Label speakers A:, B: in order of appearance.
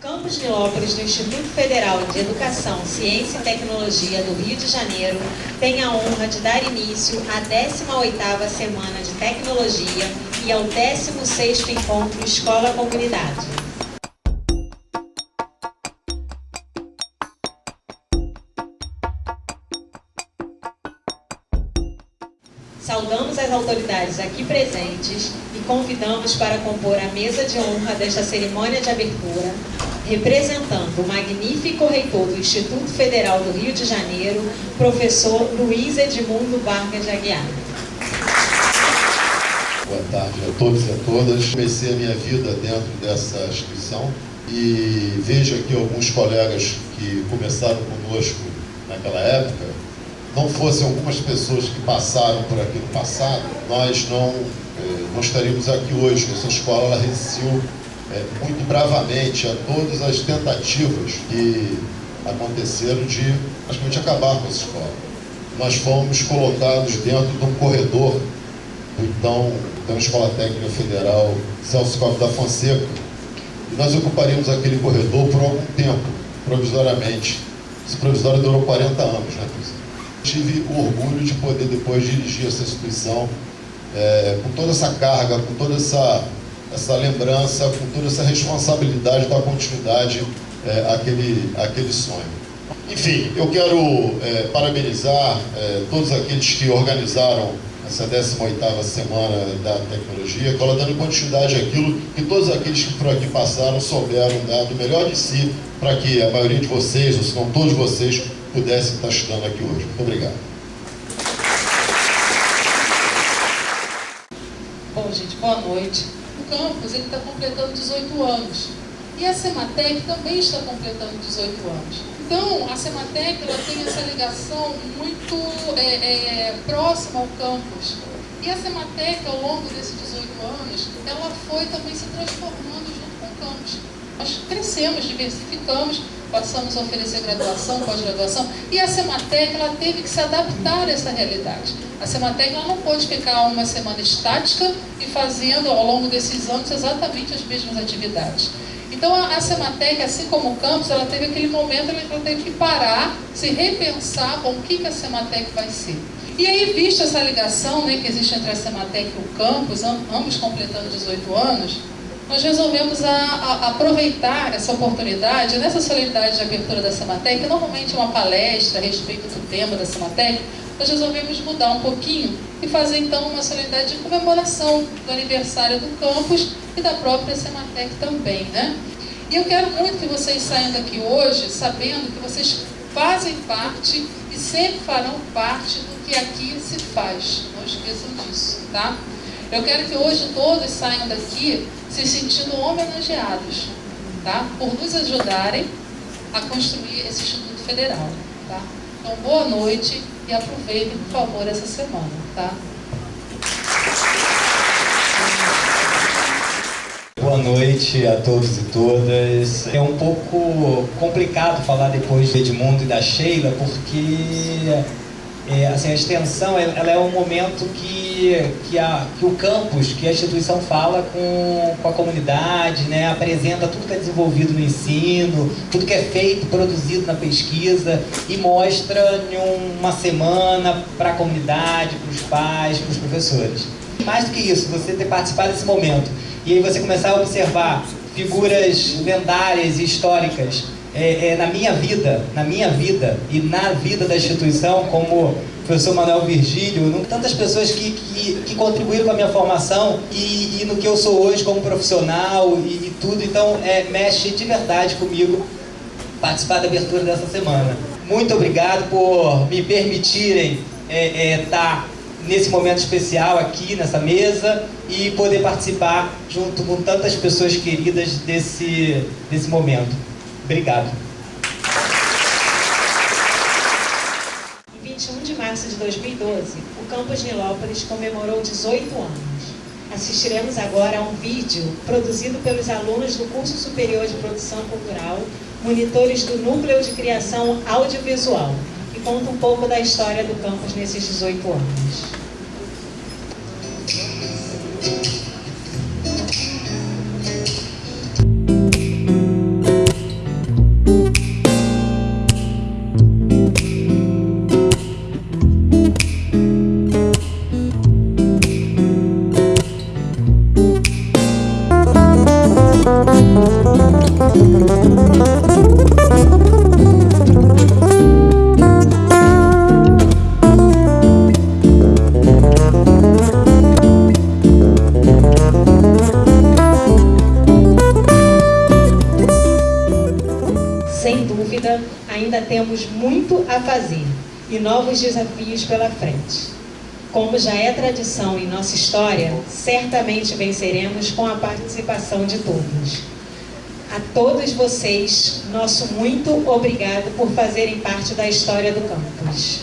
A: Campus Nilópolis do Instituto Federal de Educação, Ciência e Tecnologia do Rio de Janeiro tem a honra de dar início à 18ª Semana de Tecnologia e ao 16º Encontro Escola Saudamos as autoridades aqui presentes e convidamos para compor a mesa de honra desta cerimônia de abertura, representando o magnífico reitor do Instituto Federal do Rio de Janeiro, professor Luiz Edmundo Vargas de Aguiar.
B: Boa tarde a todos e a todas. Comecei a minha vida dentro dessa instituição e vejo aqui alguns colegas que começaram conosco naquela época, não fossem algumas pessoas que passaram por aqui no passado, nós não, eh, não estaríamos aqui hoje. Essa escola resistiu eh, muito bravamente a todas as tentativas que aconteceram de praticamente acabar com essa escola. Nós fomos colocados dentro de um corredor do então, então Escola Técnica Federal Celso Costa da Fonseca, e nós ocuparíamos aquele corredor por algum tempo, provisoriamente. Esse provisório durou 40 anos, né, presidente? Tive o orgulho de poder depois dirigir essa instituição é, com toda essa carga, com toda essa, essa lembrança, com toda essa responsabilidade da continuidade é, àquele, àquele sonho. Enfim, eu quero é, parabenizar é, todos aqueles que organizaram essa 18ª Semana da Tecnologia, ela dando continuidade àquilo que todos aqueles que por aqui passaram souberam dar do melhor de si para que a maioria de vocês, ou se não todos vocês, pudessem estar estudando aqui hoje. Muito obrigado.
C: Bom, gente, boa noite. O campus está completando 18 anos. E a Sematec também está completando 18 anos. Então, a Sematec ela tem essa ligação muito é, é, próxima ao campus. E a Sematec, ao longo desses 18 anos, ela foi também se transformando junto com o campus. Nós crescemos, diversificamos, passamos a oferecer graduação, pós-graduação, e a Sematec ela teve que se adaptar a essa realidade. A Sematec ela não pode ficar uma semana estática e fazendo ao longo desses anos exatamente as mesmas atividades. Então a Sematec, assim como o campus, ela teve aquele momento, ela teve que parar, se repensar bom, o que, que a Sematec vai ser. E aí, vista essa ligação né, que existe entre a Sematec e o campus, ambos completando 18 anos, nós resolvemos a, a, aproveitar essa oportunidade, nessa solenidade de abertura da Sematec, que normalmente é uma palestra a respeito do tema da Sematec, nós resolvemos mudar um pouquinho e fazer então uma solenidade de comemoração do aniversário do campus e da própria Sematec também, né? E eu quero muito que vocês saiam daqui hoje sabendo que vocês fazem parte e sempre farão parte do que aqui se faz. Não esqueçam disso, tá? Eu quero que hoje todos saiam daqui se sentindo homenageados, tá? Por nos ajudarem a construir esse Instituto Federal, tá? Então, boa noite e aproveitem, por favor, essa semana, tá?
D: Boa noite a todos e todas. É um pouco complicado falar depois do Edmundo e da Sheila, porque é, assim, a extensão ela é um momento que, que, a, que o campus, que a instituição fala com, com a comunidade, né, apresenta tudo que é desenvolvido no ensino, tudo que é feito, produzido na pesquisa e mostra em uma semana para a comunidade, para os pais, para os professores. Mais do que isso, você ter participado desse momento e aí você começar a observar figuras lendárias e históricas é, é, na minha vida, na minha vida e na vida da instituição, como o professor Manuel Virgílio, tantas pessoas que, que, que, contribuíram com a minha formação e, e, no que eu sou hoje como profissional e, e tudo, então é, mexe de verdade comigo participar da abertura dessa semana. Muito obrigado por me permitirem estar é, é, tá nesse momento especial aqui nessa mesa e poder participar junto com tantas pessoas queridas desse, desse momento. Obrigado.
A: Em 21 de março de 2012, o campus Nilópolis comemorou 18 anos. Assistiremos agora a um vídeo produzido pelos alunos do Curso Superior de Produção Cultural, monitores do Núcleo de Criação Audiovisual, que conta um pouco da história do campus nesses 18 anos. Temos muito a fazer e novos desafios pela frente. Como já é tradição em nossa história, certamente venceremos com a participação de todos. A todos vocês, nosso muito obrigado por fazerem parte da história do campus.